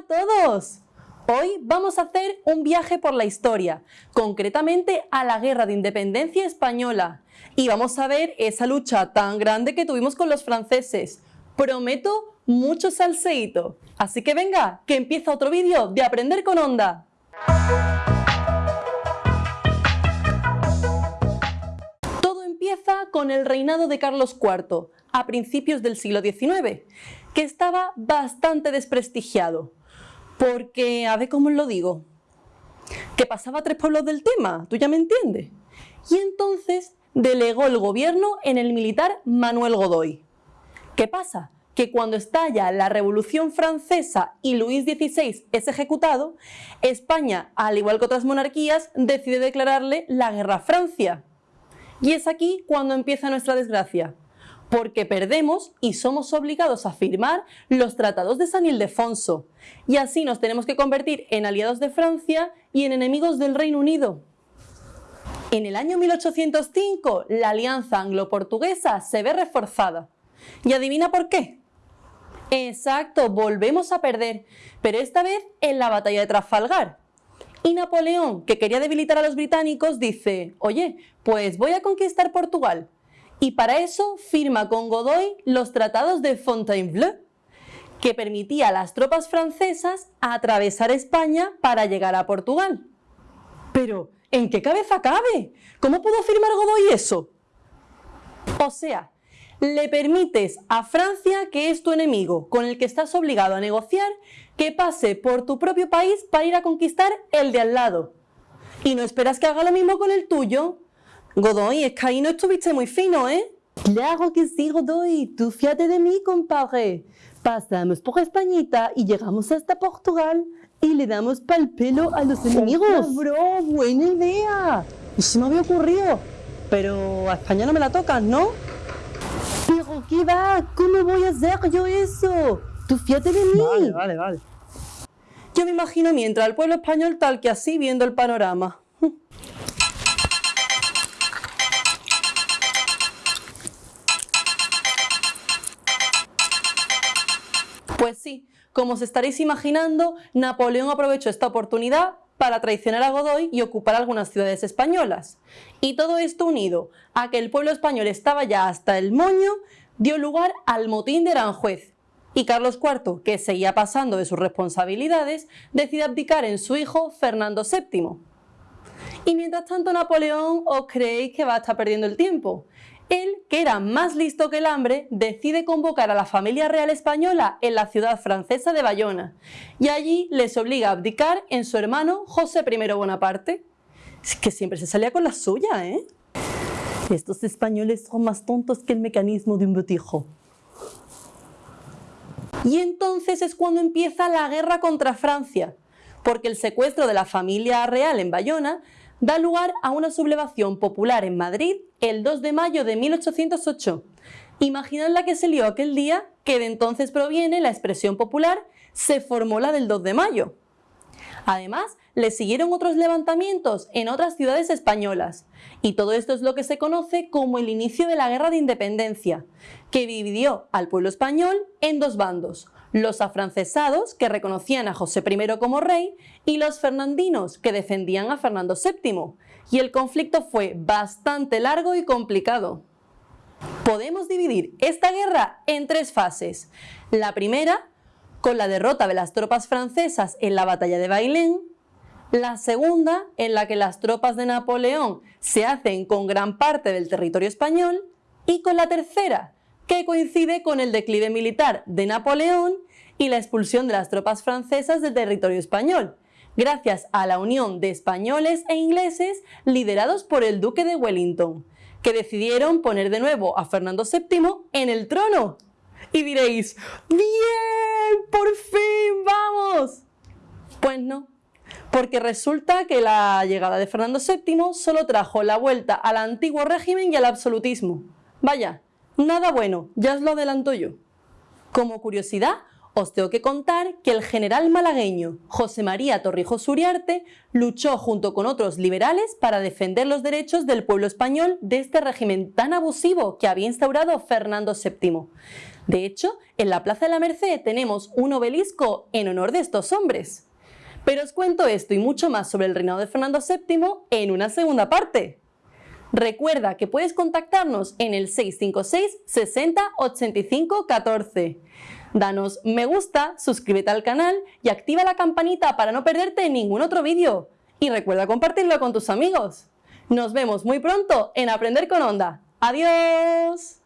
a todos! Hoy vamos a hacer un viaje por la historia, concretamente a la Guerra de Independencia Española. Y vamos a ver esa lucha tan grande que tuvimos con los franceses. Prometo mucho salseíto. Así que venga, que empieza otro vídeo de Aprender con Onda. Todo empieza con el reinado de Carlos IV, a principios del siglo XIX, que estaba bastante desprestigiado. Porque, a ver cómo lo digo, que pasaba tres pueblos del tema, ¿tú ya me entiendes? Y entonces delegó el gobierno en el militar Manuel Godoy. ¿Qué pasa? Que cuando estalla la Revolución Francesa y Luis XVI es ejecutado, España, al igual que otras monarquías, decide declararle la guerra a Francia. Y es aquí cuando empieza nuestra desgracia porque perdemos y somos obligados a firmar los tratados de San Ildefonso, y así nos tenemos que convertir en aliados de Francia y en enemigos del Reino Unido. En el año 1805, la alianza anglo-portuguesa se ve reforzada. ¿Y adivina por qué? Exacto, volvemos a perder, pero esta vez en la batalla de Trafalgar. Y Napoleón, que quería debilitar a los británicos, dice, oye, pues voy a conquistar Portugal, y para eso firma con Godoy los tratados de Fontainebleau, que permitía a las tropas francesas atravesar España para llegar a Portugal. Pero, ¿en qué cabeza cabe? ¿Cómo pudo firmar Godoy eso? O sea, le permites a Francia, que es tu enemigo, con el que estás obligado a negociar, que pase por tu propio país para ir a conquistar el de al lado. ¿Y no esperas que haga lo mismo con el tuyo? Godoy, es que ahí no estuviste muy fino, ¿eh? Claro que sí, Godoy. Tú fíjate de mí, compadre. Pasamos por Españita y llegamos hasta Portugal y le damos pal pelo a los enemigos. bro, buena idea. Y se me había ocurrido. Pero a España no me la tocas, ¿no? Pero ¿qué va? ¿Cómo voy a hacer yo eso? Tú fíjate de mí. Vale, vale, vale. Yo me imagino mientras el pueblo español tal que así viendo el panorama. Pues sí, como os estaréis imaginando, Napoleón aprovechó esta oportunidad para traicionar a Godoy y ocupar algunas ciudades españolas. Y todo esto unido a que el pueblo español estaba ya hasta el moño, dio lugar al motín de Aranjuez. Y Carlos IV, que seguía pasando de sus responsabilidades, decide abdicar en su hijo Fernando VII. Y mientras tanto Napoleón os creéis que va a estar perdiendo el tiempo. Él, que era más listo que el hambre, decide convocar a la familia real española en la ciudad francesa de Bayona y allí les obliga a abdicar en su hermano José I Bonaparte. Es que siempre se salía con la suya, ¿eh? Estos españoles son más tontos que el mecanismo de un botijo. Y entonces es cuando empieza la guerra contra Francia, porque el secuestro de la familia real en Bayona da lugar a una sublevación popular en Madrid el 2 de mayo de 1808. Imaginad la que se lió aquel día, que de entonces proviene la expresión popular se formó la del 2 de mayo. Además, le siguieron otros levantamientos en otras ciudades españolas, y todo esto es lo que se conoce como el inicio de la Guerra de Independencia, que dividió al pueblo español en dos bandos, los afrancesados, que reconocían a José I como rey, y los fernandinos, que defendían a Fernando VII, y el conflicto fue bastante largo y complicado. Podemos dividir esta guerra en tres fases. La primera, con la derrota de las tropas francesas en la batalla de Bailén, la segunda, en la que las tropas de Napoleón se hacen con gran parte del territorio español, y con la tercera, que coincide con el declive militar de Napoleón y la expulsión de las tropas francesas del territorio español, gracias a la unión de españoles e ingleses liderados por el duque de Wellington, que decidieron poner de nuevo a Fernando VII en el trono. Y diréis, ¡bien! ¡Por fin! ¡Vamos! Pues no, porque resulta que la llegada de Fernando VII solo trajo la vuelta al antiguo régimen y al absolutismo. Vaya, Nada bueno, ya os lo adelanto yo. Como curiosidad, os tengo que contar que el general malagueño José María Torrijos Uriarte luchó junto con otros liberales para defender los derechos del pueblo español de este régimen tan abusivo que había instaurado Fernando VII. De hecho, en la Plaza de la Merced tenemos un obelisco en honor de estos hombres. Pero os cuento esto y mucho más sobre el reinado de Fernando VII en una segunda parte. Recuerda que puedes contactarnos en el 656 60 85 14. Danos me gusta, suscríbete al canal y activa la campanita para no perderte ningún otro vídeo. Y recuerda compartirlo con tus amigos. Nos vemos muy pronto en Aprender con Onda. ¡Adiós!